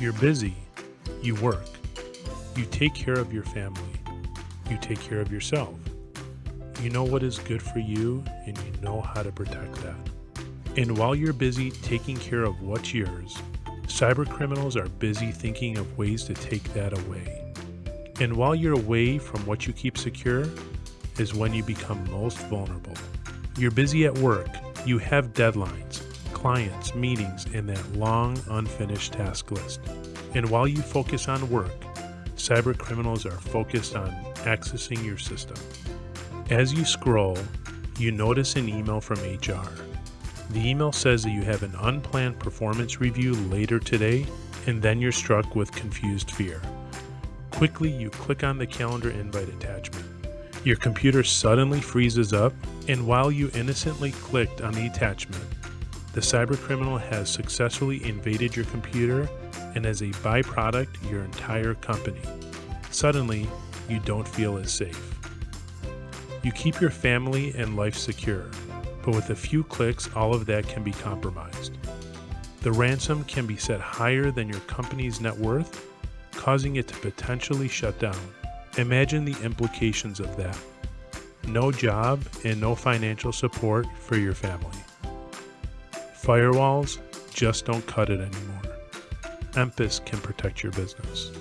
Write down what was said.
You're busy. You work. You take care of your family. You take care of yourself. You know what is good for you and you know how to protect that. And while you're busy taking care of what's yours, cyber criminals are busy thinking of ways to take that away. And while you're away from what you keep secure, is when you become most vulnerable. You're busy at work, you have deadlines, clients, meetings, and that long unfinished task list. And while you focus on work, cyber criminals are focused on accessing your system. As you scroll, you notice an email from HR. The email says that you have an unplanned performance review later today, and then you're struck with confused fear. Quickly, you click on the calendar invite attachment. Your computer suddenly freezes up, and while you innocently clicked on the attachment, the cybercriminal has successfully invaded your computer and as a byproduct, your entire company. Suddenly, you don't feel as safe. You keep your family and life secure, but with a few clicks, all of that can be compromised. The ransom can be set higher than your company's net worth, causing it to potentially shut down. Imagine the implications of that. No job and no financial support for your family. Firewalls just don't cut it anymore. Emphasis can protect your business.